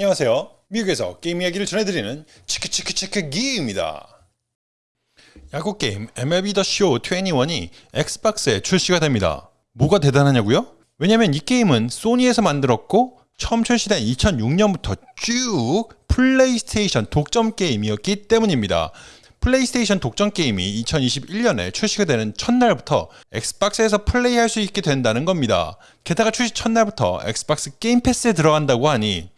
안녕하세요. 미국에서 게임 이야기를 전해드리는 치크치크치크 기입니다. 야구 게임 MLB The Show 21이 Xbox에 출시가 됩니다. 뭐가 대단하냐고요? 왜냐면 이 게임은 소니에서 만들었고 처음 출시된 2006년부터 쭉 플레이스테이션 독점 게임이었기 때문입니다. 플레이스테이션 독점 게임이 2021년에 출시가 되는 첫날부터 Xbox에서 플레이할 수 있게 된다는 겁니다. 게다가 출시 첫날부터 Xbox Game Pass에 들어간다고 하니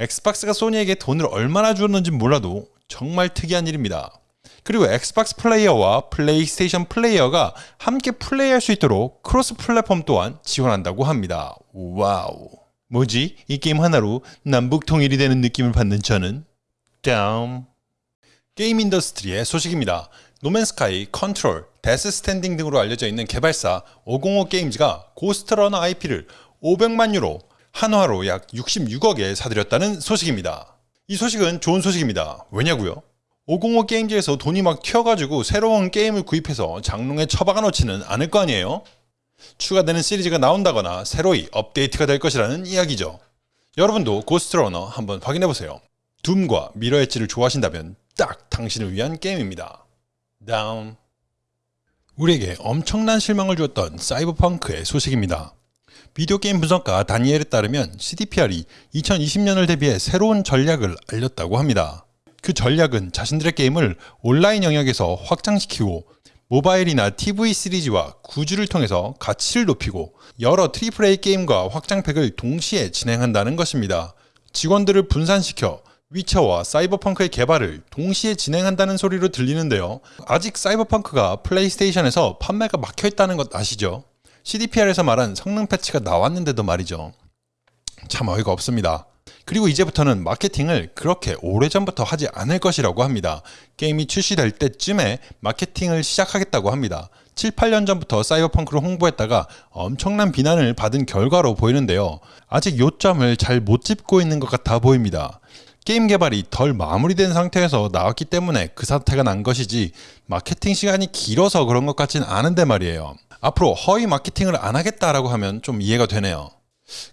Xbox가 소니에게 돈을 얼마나 주었는지 몰라도 정말 특이한 일입니다. 그리고 Xbox 플레이어와 플레이스테이션 플레이어가 함께 플레이할 수 있도록 cross platform 또한 지원한다고 합니다. Wow. 뭐지? 이 게임 하나로 남북 통일이 되는 느낌을 받는 저는 다음 게임 industry의 소식입니다. No Man's Sky, Control, Death Stranding 등으로 알려져 있는 개발사 505 게임즈가 고스트러너 IP를 500만 유로, 한화로 약 66억에 사들였다는 소식입니다. 이 소식은 좋은 소식입니다. 왜냐고요? 505 Games에서 돈이 막 튀어가지고 새로운 게임을 구입해서 장롱에 처박아 놓지는 않을 거 아니에요? 추가되는 시리즈가 나온다거나 새로이 업데이트가 될 것이라는 이야기죠. 여러분도 Ghostrunner 한번 확인해보세요. Doom과 Mirror's Edge를 좋아하신다면 딱 당신을 위한 게임입니다. 다음 우리에게 엄청난 실망을 주었던 사이버펑크의 소식입니다. 비디오 게임 분석가 다니엘에 따르면 CDPR이 2020년을 대비해 새로운 전략을 알렸다고 합니다. 그 전략은 자신들의 게임을 온라인 영역에서 확장시키고 모바일이나 TV 시리즈와 구주를 통해서 가치를 높이고 여러 AAA 게임과 확장팩을 동시에 진행한다는 것입니다. 직원들을 분산시켜 위쳐와 사이버펑크의 개발을 동시에 진행한다는 소리로 들리는데요. 아직 사이버펑크가 플레이스테이션에서 판매가 막혀 있다는 것 아시죠? CDPR에서 말한 성능 패치가 나왔는데도 말이죠. 참 어이가 없습니다. 그리고 이제부터는 마케팅을 그렇게 오래전부터 하지 않을 것이라고 합니다. 게임이 출시될 때쯤에 마케팅을 시작하겠다고 합니다. 7, 8년 전부터 사이버펑크를 홍보했다가 엄청난 비난을 받은 결과로 보이는데요. 아직 요점을 잘 못 짚고 있는 것 같아 보입니다. 게임 개발이 덜 마무리된 상태에서 나왔기 때문에 그 사태가 난 것이지 마케팅 시간이 길어서 그런 것 같진 않은데 말이에요. 앞으로 허위 마케팅을 안 하겠다라고 하면 좀 이해가 되네요.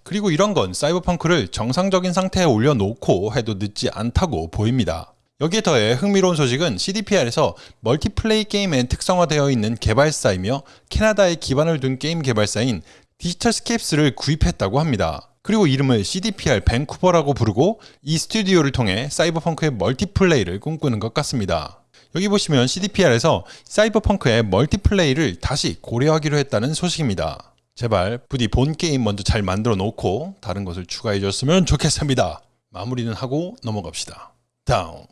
그리고 이런 건 사이버펑크를 정상적인 상태에 올려놓고 해도 늦지 않다고 보입니다. 여기에 더해 흥미로운 소식은 CDPR에서 멀티플레이 게임에 특성화되어 있는 개발사이며 캐나다에 기반을 둔 게임 개발사인 디지털 스케이프스를 구입했다고 합니다. 그리고 이름을 CDPR 밴쿠버라고 부르고 이 스튜디오를 통해 사이버펑크의 멀티플레이를 꿈꾸는 것 같습니다. 여기 보시면 CDPR에서 사이버펑크의 멀티플레이를 다시 고려하기로 했다는 소식입니다. 제발 부디 본 게임 먼저 잘 만들어 놓고 다른 것을 추가해 줬으면 좋겠습니다. 마무리는 하고 넘어갑시다. 다음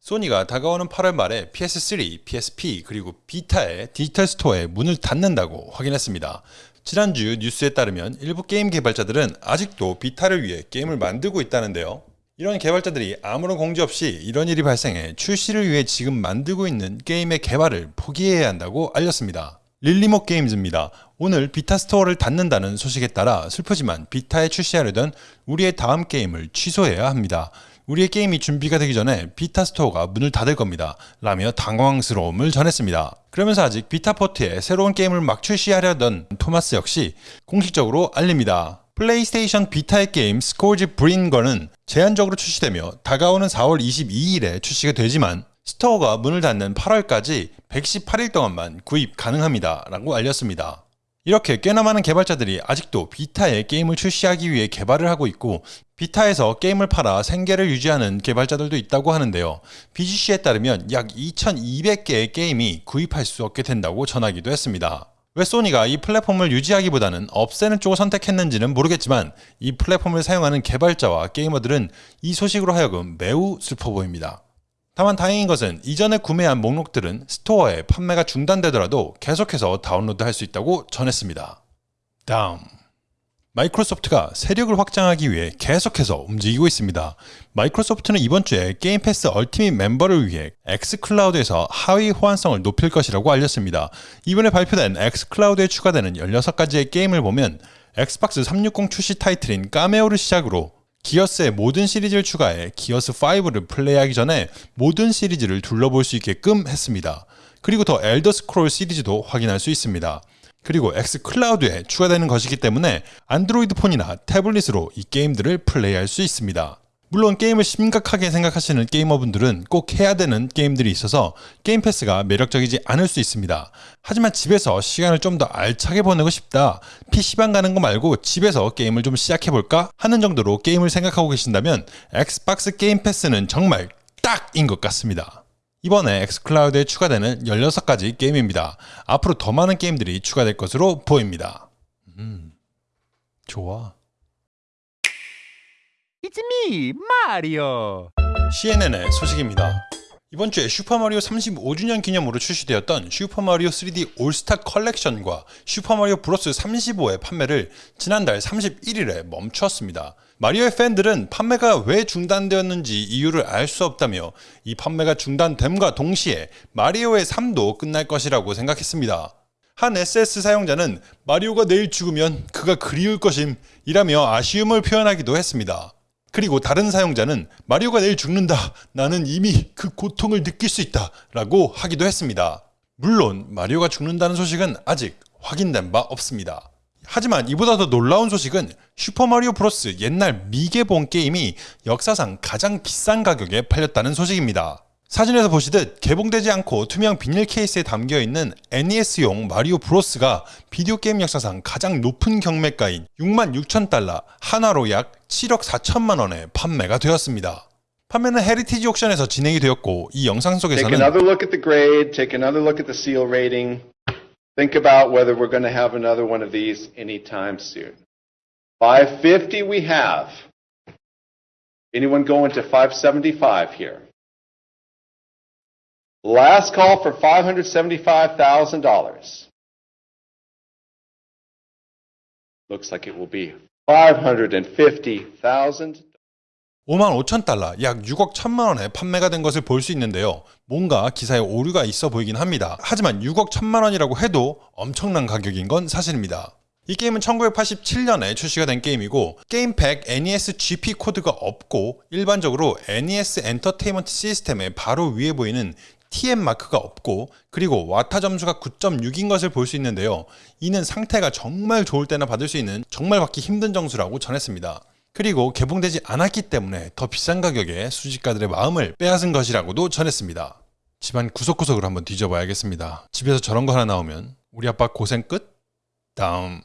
소니가 다가오는 8월 말에 PS3, PSP 그리고 비타의 디지털 스토어에 문을 닫는다고 확인했습니다. 지난주 뉴스에 따르면 일부 게임 개발자들은 아직도 비타를 위해 게임을 만들고 있다는데요. 이런 개발자들이 아무런 공지 없이 이런 일이 발생해 출시를 위해 지금 만들고 있는 게임의 개발을 포기해야 한다고 알렸습니다. 릴리모 게임즈입니다. 오늘 비타 스토어를 닫는다는 소식에 따라 슬프지만 비타에 출시하려던 우리의 다음 게임을 취소해야 합니다. 우리의 게임이 준비가 되기 전에 비타 스토어가 문을 닫을 겁니다. 라며 당황스러움을 전했습니다. 그러면서 아직 비타 포트에 새로운 게임을 막 출시하려던 토마스 역시 공식적으로 알립니다. 플레이스테이션 비타의 게임 스코어즈 브린거는 제한적으로 출시되며 다가오는 4월 22일에 출시가 되지만 스토어가 문을 닫는 8월까지 118일 동안만 구입 가능합니다. 라고 알렸습니다. 이렇게 꽤나 많은 개발자들이 아직도 비타에 게임을 출시하기 위해 개발을 하고 있고 비타에서 게임을 팔아 생계를 유지하는 개발자들도 있다고 하는데요. VGC에 따르면 약 2200개의 게임이 구입할 수 없게 된다고 전하기도 했습니다. 왜 소니가 이 플랫폼을 유지하기보다는 없애는 쪽을 선택했는지는 모르겠지만 이 플랫폼을 사용하는 개발자와 게이머들은 이 소식으로 하여금 매우 슬퍼 보입니다. 다만 다행인 것은 이전에 구매한 목록들은 스토어에 판매가 중단되더라도 계속해서 다운로드 할 수 있다고 전했습니다. 다음 마이크로소프트가 세력을 확장하기 위해 계속해서 움직이고 있습니다. 마이크로소프트는 이번 주에 게임 패스 얼티밋 멤버를 위해 엑스클라우드에서 하위 호환성을 높일 것이라고 알렸습니다. 이번에 발표된 엑스클라우드에 추가되는 16가지의 게임을 보면 엑스박스 360 출시 타이틀인 까메오를 시작으로 기어스의 모든 시리즈를 추가해 기어스 5를 플레이하기 전에 모든 시리즈를 둘러볼 수 있게끔 했습니다. 그리고 더 엘더 스크롤 시리즈도 확인할 수 있습니다. 그리고 X 클라우드에 추가되는 것이기 때문에 안드로이드 폰이나 태블릿으로 이 게임들을 플레이할 수 있습니다. 물론 게임을 심각하게 생각하시는 게이머분들은 꼭 해야 되는 게임들이 있어서 게임 패스가 매력적이지 않을 수 있습니다. 하지만 집에서 시간을 좀 더 알차게 보내고 싶다. PC방 가는 거 말고 집에서 게임을 좀 시작해볼까? 하는 정도로 게임을 생각하고 계신다면 엑스박스 게임 패스는 정말 딱인 것 같습니다. 이번에 엑스클라우드에 추가되는 16가지 게임입니다. 앞으로 더 많은 게임들이 추가될 것으로 보입니다. 음, 좋아. It's me, Mario. CNN의 소식입니다. 이번 주에 슈퍼마리오 35주년 기념으로 출시되었던 슈퍼마리오 3D 올스타 컬렉션과 슈퍼마리오 브로스 35의 판매를 지난달 31일에 멈추었습니다. 마리오의 팬들은 판매가 왜 중단되었는지 이유를 알 수 없다며 이 판매가 중단됨과 동시에 마리오의 삶도 끝날 것이라고 생각했습니다. 한 SNS 사용자는 마리오가 내일 죽으면 그가 그리울 것임 이라며 아쉬움을 표현하기도 했습니다. 그리고 다른 사용자는 마리오가 내일 죽는다. 나는 이미 그 고통을 느낄 수 있다. 라고 하기도 했습니다. 물론 마리오가 죽는다는 소식은 아직 확인된 바 없습니다. 하지만 이보다 더 놀라운 소식은 슈퍼마리오 브로스 옛날 미개봉 게임이 역사상 가장 비싼 가격에 팔렸다는 소식입니다. 사진에서 보시듯 개봉되지 않고 투명 비닐 케이스에 담겨 있는 NES용 마리오 브로스가 비디오 게임 역사상 가장 높은 경매가인 6만 6천 달러, 하나로 약 7억 4천만 원에 판매가 되었습니다. 판매는 헤리티지 옥션에서 진행이 되었고 이 영상 Take 속에서는 another look at the grade, take another look at the seal rating. Think about whether we're going to have another one of these anytime soon. 550 we have. Anyone going to 575 here? Last call for $575,000. Looks like it will be 550,000. 5만 5천 달러, 약 6억 1천만 원에 판매가 된 것을 볼 수 있는데요. 뭔가 기사에 오류가 있어 보이긴 합니다. 하지만 6억 1천만 원이라고 해도 엄청난 가격인 건 사실입니다. 이 게임은 1987년에 출시가 된 게임이고 게임팩 NES GP 코드가 없고 일반적으로 NES 엔터테인먼트 시스템의 바로 위에 보이는 TM 마크가 없고 그리고 와타 점수가 9.6인 것을 볼 수 있는데요. 이는 상태가 정말 좋을 때나 받을 수 있는 정말 받기 힘든 점수라고 전했습니다. 그리고 개봉되지 않았기 때문에 더 비싼 가격에 수집가들의 마음을 빼앗은 것이라고도 전했습니다. 집안 구석구석을 한번 뒤져봐야겠습니다. 집에서 저런 거 하나 나오면 우리 아빠 고생 끝? 다음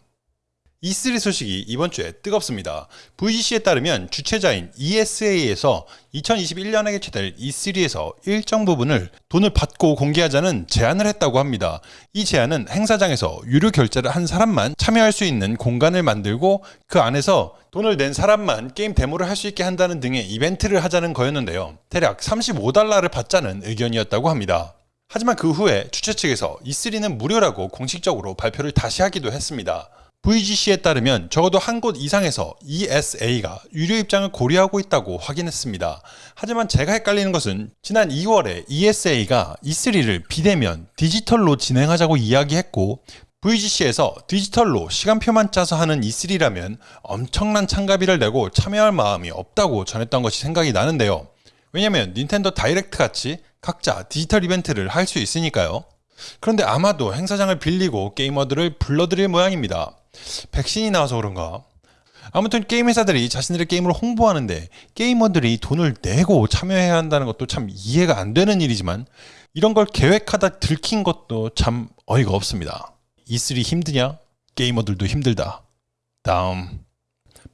E3 소식이 이번 주에 뜨겁습니다. VGC에 따르면 주최자인 ESA에서 2021년에 개최될 E3에서 일정 부분을 돈을 받고 공개하자는 제안을 했다고 합니다. 이 제안은 행사장에서 유료 결제를 한 사람만 참여할 수 있는 공간을 만들고 그 안에서 돈을 낸 사람만 게임 데모를 할 수 있게 한다는 등의 이벤트를 하자는 거였는데요. 대략 35달러를 받자는 의견이었다고 합니다. 하지만 그 후에 주최 측에서 E3는 무료라고 공식적으로 발표를 다시 하기도 했습니다. VGC에 따르면 적어도 한 곳 이상에서 ESA가 유료 입장을 고려하고 있다고 확인했습니다. 하지만 제가 헷갈리는 것은 지난 2월에 ESA가 E3를 비대면 디지털로 진행하자고 이야기했고 VGC에서 디지털로 시간표만 짜서 하는 E3라면 엄청난 참가비를 내고 참여할 마음이 없다고 전했던 것이 생각이 나는데요. 왜냐면 닌텐도 다이렉트 같이 각자 디지털 이벤트를 할 수 있으니까요. 그런데 아마도 행사장을 빌리고 게이머들을 불러들일 모양입니다. 백신이 나와서 그런가? 아무튼 게임 회사들이 자신들의 게임을 홍보하는데 게이머들이 돈을 내고 참여해야 한다는 것도 참 이해가 안 되는 일이지만 이런 걸 계획하다 들킨 것도 참 어이가 없습니다. E3 힘드냐? 게이머들도 힘들다. 다음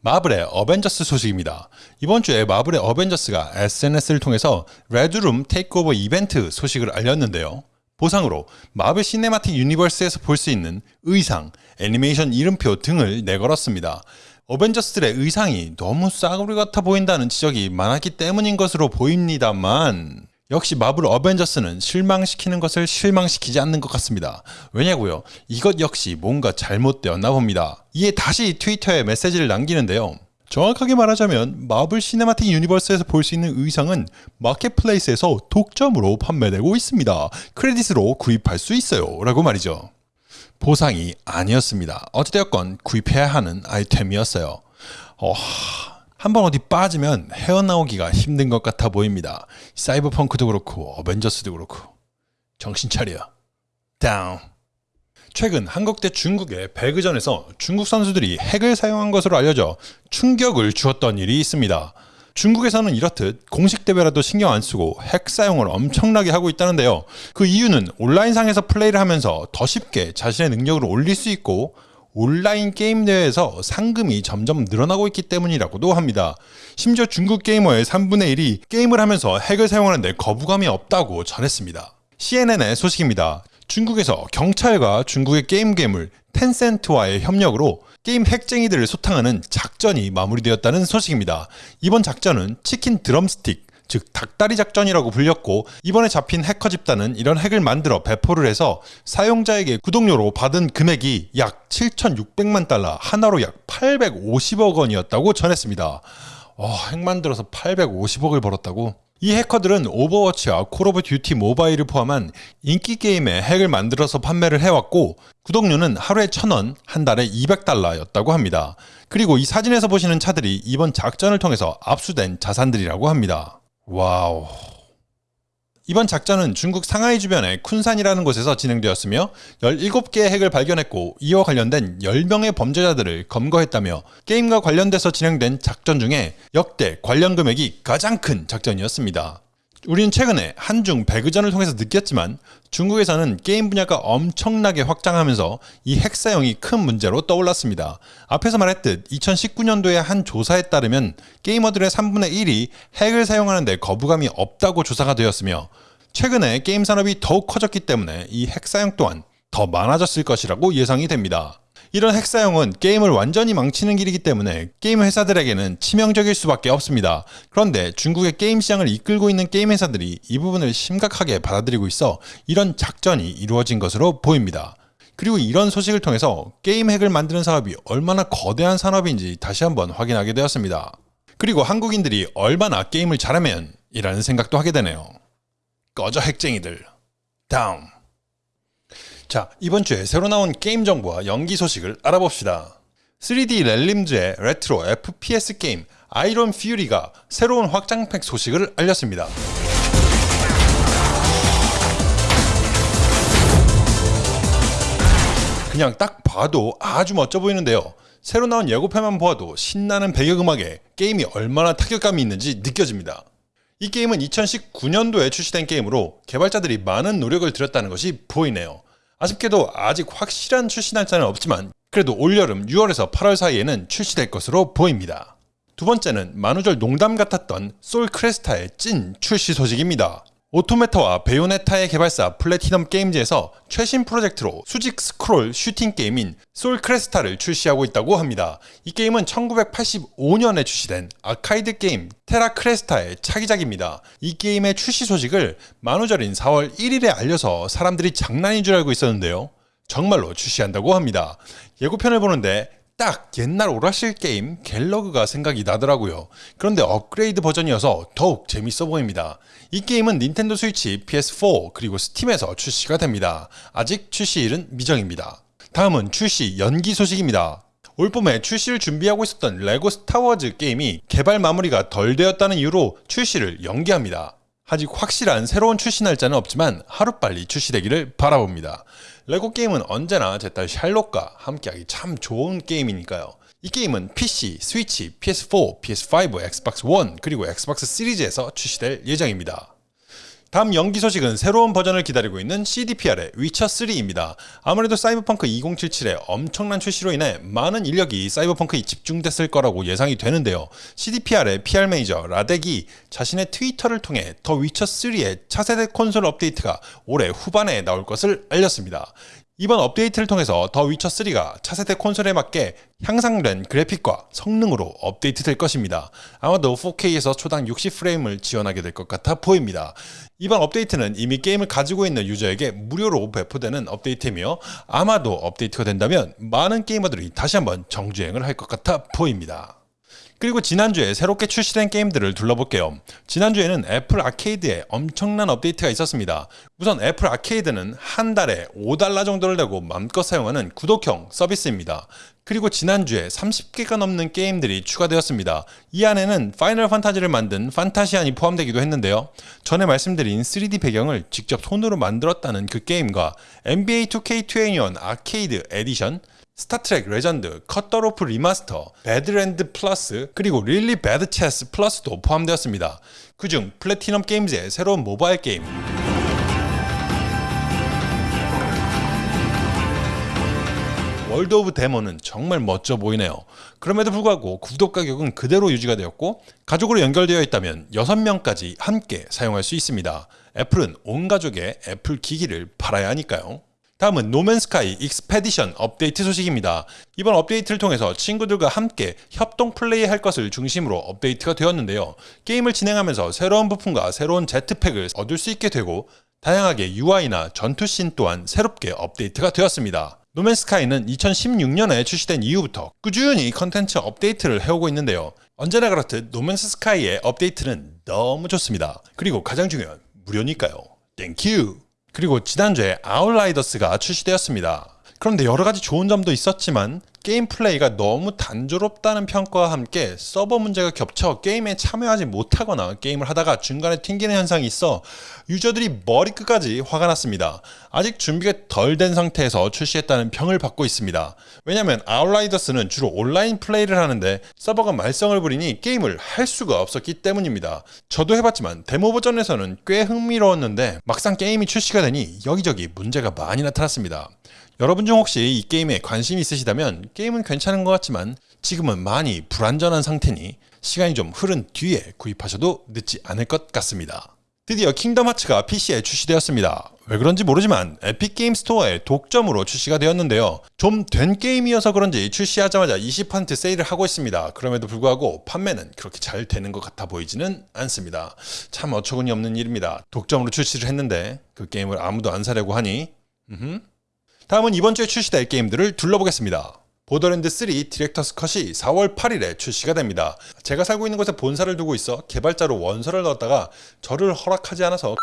마블의 어벤져스 소식입니다. 이번 주에 마블의 어벤져스가 SNS를 통해서 레드룸 테이크오버 이벤트 소식을 알렸는데요. 보상으로 마블 시네마틱 유니버스에서 볼 수 있는 의상, 애니메이션 이름표 등을 내걸었습니다. 어벤져스들의 의상이 너무 싸구려 같아 보인다는 지적이 많았기 때문인 것으로 보입니다만 역시 마블 어벤져스는 실망시키는 것을 실망시키지 않는 것 같습니다. 왜냐고요? 이것 역시 뭔가 잘못되었나 봅니다. 이에 다시 트위터에 메시지를 남기는데요. 정확하게 말하자면 마블 시네마틱 유니버스에서 볼 수 있는 의상은 마켓플레이스에서 독점으로 판매되고 있습니다. 크레딧으로 구입할 수 있어요. 라고 말이죠. 보상이 아니었습니다. 어찌되었건 구입해야 하는 아이템이었어요. 어, 한번 어디 빠지면 헤어나오기가 힘든 것 같아 보입니다. 사이버펑크도 그렇고 어벤져스도 그렇고 정신 차려. 다운. 최근 한국 대 중국의 배그전에서 중국 선수들이 핵을 사용한 것으로 알려져 충격을 주었던 일이 있습니다. 중국에서는 이렇듯 공식 대회라도 신경 안 쓰고 핵 사용을 엄청나게 하고 있다는데요. 그 이유는 온라인상에서 플레이를 하면서 더 쉽게 자신의 능력을 올릴 수 있고 온라인 게임 대회에서 상금이 점점 늘어나고 있기 때문이라고도 합니다. 심지어 중국 게이머의 3분의 1이 게임을 하면서 핵을 사용하는데 거부감이 없다고 전했습니다. CNN의 소식입니다. 중국에서 경찰과 중국의 게임 괴물 텐센트와의 협력으로 게임 핵쟁이들을 소탕하는 작전이 마무리되었다는 소식입니다. 이번 작전은 chicken drumstick, 즉 닭다리 작전이라고 불렸고 이번에 잡힌 해커 집단은 이런 핵을 만들어 배포를 해서 사용자에게 구독료로 받은 금액이 약 7,600만 달러, 한화로 약 850억 원이었다고 전했습니다. 어, 핵 만들어서 850억을 벌었다고? 이 해커들은 Overwatch와 Call of Duty Mobile을 포함한 인기 게임에 핵을 만들어서 판매를 해왔고 구독료는 하루에 1000원, 한 달에 200달러였다고 합니다. 그리고 이 사진에서 보시는 차들이 이번 작전을 통해서 압수된 자산들이라고 합니다. wow. 이번 작전은 중국 상하이 주변의 쿤산이라는 곳에서 진행되었으며 17개의 핵을 발견했고 이와 관련된 10명의 범죄자들을 검거했다며 게임과 관련돼서 진행된 작전 중에 역대 관련 금액이 가장 큰 작전이었습니다. 우리는 최근에 한중 배그전을 통해서 느꼈지만 중국에서는 게임 분야가 엄청나게 확장하면서 이 핵 사용이 큰 문제로 떠올랐습니다. 앞에서 말했듯 2019년도의 한 조사에 따르면 게이머들의 3분의 1이 핵을 사용하는데 거부감이 없다고 조사가 되었으며 최근에 게임 산업이 더욱 커졌기 때문에 이 핵 사용 또한 더 많아졌을 것이라고 예상이 됩니다. 이런 핵 사용은 게임을 완전히 망치는 길이기 때문에 게임 회사들에게는 치명적일 수밖에 없습니다. 그런데 중국의 게임 시장을 이끌고 있는 게임 회사들이 이 부분을 심각하게 받아들이고 있어 이런 작전이 이루어진 것으로 보입니다. 그리고 이런 소식을 통해서 게임 핵을 만드는 사업이 얼마나 거대한 산업인지 다시 한번 확인하게 되었습니다. 그리고 한국인들이 얼마나 게임을 잘하면 이라는 생각도 하게 되네요. 꺼져 핵쟁이들. 다음. 자, 이번 주에 새로 나온 게임 정보와 연기 소식을 알아봅시다. 3D 렐림즈의 레트로 FPS 게임 Ion Fury가 새로운 확장팩 소식을 알렸습니다. 그냥 딱 봐도 아주 멋져 보이는데요. 새로 나온 예고편만 보아도 신나는 배경음악에 게임이 얼마나 타격감이 있는지 느껴집니다. 이 게임은 2019년도에 출시된 게임으로 개발자들이 많은 노력을 들였다는 것이 보이네요. 아쉽게도 아직 확실한 출시 날짜는 없지만 그래도 올여름 6월에서 8월 사이에는 출시될 것으로 보입니다. 두 번째는 만우절 농담 같았던 Sol Cresta의 찐 출시 소식입니다. Automata와 Bayonetta의 개발사 PlatinumGames에서 최신 프로젝트로 수직 스크롤 슈팅 게임인 Sol Cresta를 출시하고 있다고 합니다. 이 게임은 1985년에 출시된 아케이드 게임 Terra Cresta의 차기작입니다. 이 게임의 출시 소식을 만우절인 4월 1일에 알려서 사람들이 장난인 줄 알고 있었는데요. 정말로 출시한다고 합니다. 예고편을 보는데 딱 옛날 오락실 게임 갤러그가 생각이 나더라고요. 그런데 업그레이드 버전이어서 더욱 재밌어 보입니다. 이 게임은 Nintendo Switch, PS4 그리고 Steam에서 출시가 됩니다. 아직 출시일은 미정입니다. 다음은 출시 연기 소식입니다. 올 봄에 출시를 준비하고 있었던 LEGO Star Wars 게임이 개발 마무리가 덜 되었다는 이유로 출시를 연기합니다. 아직 확실한 새로운 출시 날짜는 없지만 하루빨리 출시되기를 바라봅니다. LEGO 게임은 언제나 제 딸 샬롯과 함께하기 참 좋은 게임이니까요. 이 게임은 PC, 스위치, PS4, PS5, Xbox One 그리고 Xbox Series에서 출시될 예정입니다. 다음 연기 소식은 새로운 버전을 기다리고 있는 CDPR의 위쳐3입니다. 아무래도 사이버펑크 2077의 엄청난 출시로 인해 많은 인력이 사이버펑크에 집중됐을 거라고 예상이 되는데요. CDPR의 PR 매니저 라덱이 자신의 Twitter를 통해 더 위쳐3의 차세대 콘솔 업데이트가 올해 후반에 나올 것을 알렸습니다. 이번 업데이트를 통해서 더 위쳐3가 차세대 콘솔에 맞게 향상된 그래픽과 성능으로 업데이트 될 것입니다. 아마도 4K에서 초당 60프레임을 지원하게 될 것 같아 보입니다. 이번 업데이트는 이미 게임을 가지고 있는 유저에게 무료로 배포되는 업데이트이며 아마도 업데이트가 된다면 많은 게이머들이 다시 한번 정주행을 할 것 같아 보입니다. 그리고 지난주에 새롭게 출시된 게임들을 둘러볼게요. 지난주에는 Apple Arcade에 엄청난 업데이트가 있었습니다. 우선 Apple Arcade는 한 달에 5달러 정도를 내고 맘껏 사용하는 구독형 서비스입니다. 그리고 지난주에 30개가 넘는 게임들이 추가되었습니다. 이 안에는 Final Fantasy를 만든 Fantasian이 포함되기도 했는데요. 전에 말씀드린 3D 배경을 직접 손으로 만들었다는 그 게임과 NBA 2K21 Arcade Edition, Star Trek Legends, Cut the Rope Remastered, Badland Plus, 그리고 Really Bad Chess Plus도 포함되었습니다. 그중 PlatinumGames의 새로운 모바일 게임 World of Demons는 정말 멋져 보이네요. 그럼에도 불구하고 구독 가격은 그대로 유지가 되었고 가족으로 연결되어 있다면 6명까지 함께 사용할 수 있습니다. Apple은 온 가족의 애플 기기를 팔아야 하니까요. 다음은 No Man's Sky Expedition 업데이트 소식입니다. 이번 업데이트를 통해서 친구들과 함께 협동 플레이할 것을 중심으로 업데이트가 되었는데요. 게임을 진행하면서 새로운 부품과 새로운 jetpack을 얻을 수 있게 되고 다양하게 UI나 전투씬 또한 새롭게 업데이트가 되었습니다. No Man's Sky는 2016년에 출시된 이후부터 꾸준히 컨텐츠 업데이트를 해오고 있는데요. 언제나 그렇듯 No Man's Sky의 업데이트는 너무 좋습니다. 그리고 가장 중요한 무료니까요. Thank you! 그리고 지난주에 Outriders가 출시되었습니다. 그런데 여러 가지 좋은 점도 있었지만 게임 플레이가 너무 단조롭다는 평가와 함께 서버 문제가 겹쳐 게임에 참여하지 못하거나 게임을 하다가 중간에 튕기는 현상이 있어 유저들이 머리끝까지 화가 났습니다. 아직 준비가 덜 된 상태에서 출시했다는 평을 받고 있습니다. 왜냐면 Outriders는 주로 온라인 플레이를 하는데 서버가 말썽을 부리니 게임을 할 수가 없었기 때문입니다. 저도 해봤지만 데모 버전에서는 꽤 흥미로웠는데 막상 게임이 출시가 되니 여기저기 문제가 많이 나타났습니다. 여러분 중 혹시 이 게임에 관심이 있으시다면 게임은 괜찮은 것 같지만 지금은 많이 불안전한 상태니 시간이 좀 흐른 뒤에 구입하셔도 늦지 않을 것 같습니다. 드디어 Kingdom Hearts가 PC에 출시되었습니다. 왜 그런지 모르지만 Epic Game Store에 독점으로 출시가 되었는데요. 좀 된 게임이어서 그런지 출시하자마자 20% 세일을 하고 있습니다. 그럼에도 불구하고 판매는 그렇게 잘 되는 것 같아 보이지는 않습니다. 참 어처구니 없는 일입니다. 독점으로 출시를 했는데 그 게임을 아무도 안 사려고 하니 음흠. 다음은 이번 주에 출시될 게임들을 둘러보겠습니다. Borderlands 3 Director's Cut이 4월 8일에 출시가 됩니다. 제가 살고 있는 곳에 본사를 두고 있어 개발자로 원서를 넣었다가 저를 허락하지 않아서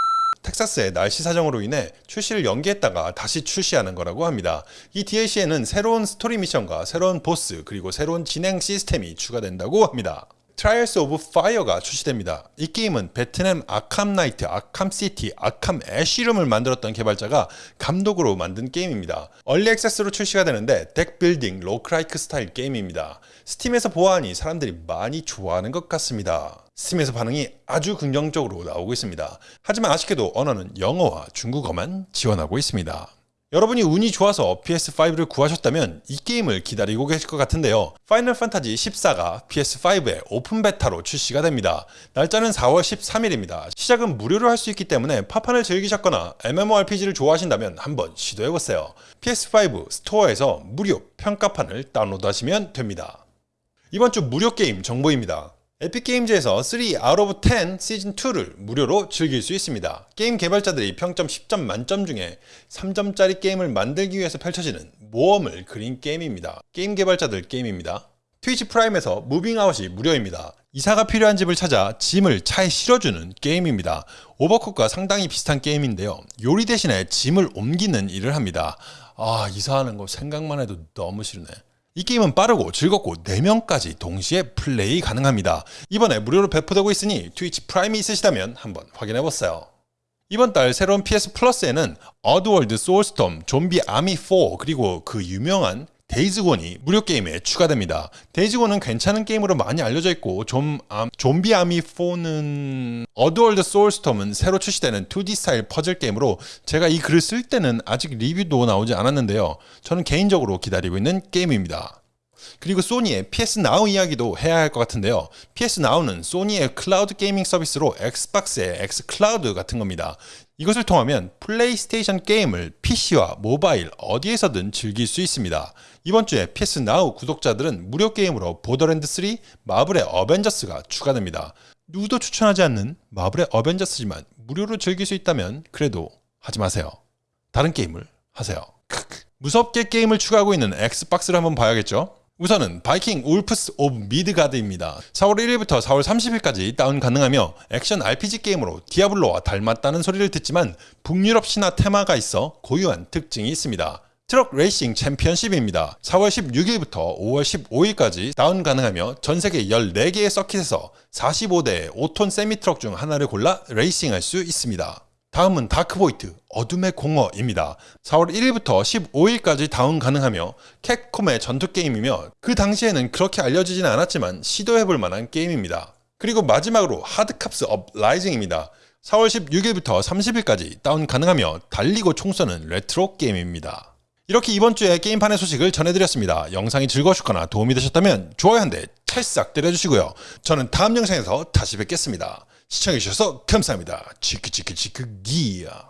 텍사스의 날씨 사정으로 인해 출시를 연기했다가 다시 출시하는 거라고 합니다. 이 DLC에는 새로운 스토리 미션과 새로운 보스 그리고 새로운 진행 시스템이 추가된다고 합니다. Trials of Fire가 출시됩니다. 이 게임은 Batman Arkham Knight, Arkham City, Arkham Asylum을 만들었던 개발자가 감독으로 만든 게임입니다. early access로 출시가 되는데 deck building, roguelike 스타일 게임입니다. Steam에서 보아하니 사람들이 많이 좋아하는 것 같습니다. Steam에서 반응이 아주 긍정적으로 나오고 있습니다. 하지만 아쉽게도 언어는 영어와 중국어만 지원하고 있습니다. 여러분이 운이 좋아서 PS5를 구하셨다면 이 게임을 기다리고 계실 것 같은데요. Final Fantasy 14가 PS5에 open beta로 출시가 됩니다. 날짜는 4월 13일입니다. 시작은 무료로 할 수 있기 때문에 파판을 즐기셨거나 MMORPG를 좋아하신다면 한번 시도해보세요. PS5 스토어에서 무료 평가판을 다운로드하시면 됩니다. 이번 주 무료 게임 정보입니다. Epic Games에서 3 out of 10 시즌2를 무료로 즐길 수 있습니다. 게임 개발자들이 평점 10점 만점 중에 3점짜리 게임을 만들기 위해서 펼쳐지는 모험을 그린 게임입니다. 게임 개발자들 게임입니다. Twitch Prime에서 Moving Out이 무료입니다. 이사가 필요한 집을 찾아 짐을 차에 실어주는 게임입니다. Overcook과 상당히 비슷한 게임인데요. 요리 대신에 짐을 옮기는 일을 합니다. 아 이사하는 거 생각만 해도 너무 싫네. 이 게임은 빠르고 즐겁고 4명까지 동시에 플레이 가능합니다. 이번에 무료로 배포되고 있으니 Twitch Prime이 있으시다면 한번 확인해보세요. 이번 달 새로운 PS 플러스에는 어드월드 소울스톰, 좀비 아미 4 그리고 그 유명한 Days Gone이 무료 게임에 추가됩니다. Days Gone은 괜찮은 게임으로 많이 알려져 있고 좀 아, Zombie Army 4는 Oddworld Soulstorm은 새로 출시되는 2D 스타일 퍼즐 게임으로 제가 이 글을 쓸 때는 아직 리뷰도 나오지 않았는데요. 저는 개인적으로 기다리고 있는 게임입니다. 그리고 소니의 PS Now 이야기도 해야 할 것 같은데요. PS Now는 소니의 cloud gaming 서비스로 Xbox의 xCloud 같은 겁니다. 이것을 통하면 플레이스테이션 게임을 PC와 모바일 어디에서든 즐길 수 있습니다. 이번 주에 PS Now 구독자들은 무료 게임으로 Borderlands 3, Marvel의 Avengers가 추가됩니다. 누구도 추천하지 않는 Marvel의 Avengers지만 무료로 즐길 수 있다면 그래도 하지 마세요. 다른 게임을 하세요. 무섭게 게임을 추가하고 있는 Xbox를 한번 봐야겠죠? 우선은 Viking Wolves of Midgard입니다. 4월 1일부터 4월 30일까지 다운 가능하며 액션 RPG 게임으로 Diablo와 닮았다는 소리를 듣지만 북유럽 신화 테마가 있어 고유한 특징이 있습니다. Truck Racing Championship입니다. 4월 16일부터 5월 15일까지 다운 가능하며 전 세계 14개의 서킷에서 45대의 5톤 semi-truck 중 하나를 골라 레이싱할 수 있습니다. 다음은 Dark Void 어둠의 공허입니다. 4월 1일부터 15일까지 다운 가능하며 Capcom의 전투 게임이며 그 당시에는 그렇게 알려지지는 않았지만 시도해볼 만한 게임입니다. 그리고 마지막으로 Hard Corps Uprising입니다. 4월 16일부터 30일까지 다운 가능하며 달리고 총 쏘는 레트로 게임입니다. 이렇게 이번 주에 게임판의 소식을 전해드렸습니다. 영상이 즐거우셨거나 도움이 되셨다면 좋아요 한 대 찰싹 때려주시고요. 저는 다음 영상에서 다시 뵙겠습니다. 시청해주셔서 감사합니다. 치크치크치크 기야.